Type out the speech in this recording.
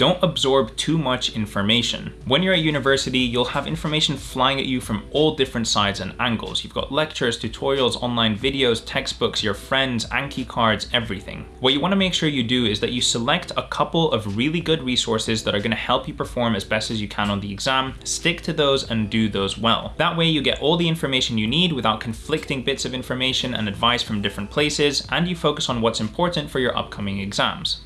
Don't absorb too much information. When you're at university, you'll have information flying at you from all different sides and angles. You've got lectures, tutorials, online videos, textbooks, your friends, Anki cards, everything. What you want to make sure you do is that you select a couple of really good resources that are going to help you perform as best as you can on the exam, stick to those and do those well. That way you get all the information you need without conflicting bits of information and advice from different places, and you focus on what's important for your upcoming exams.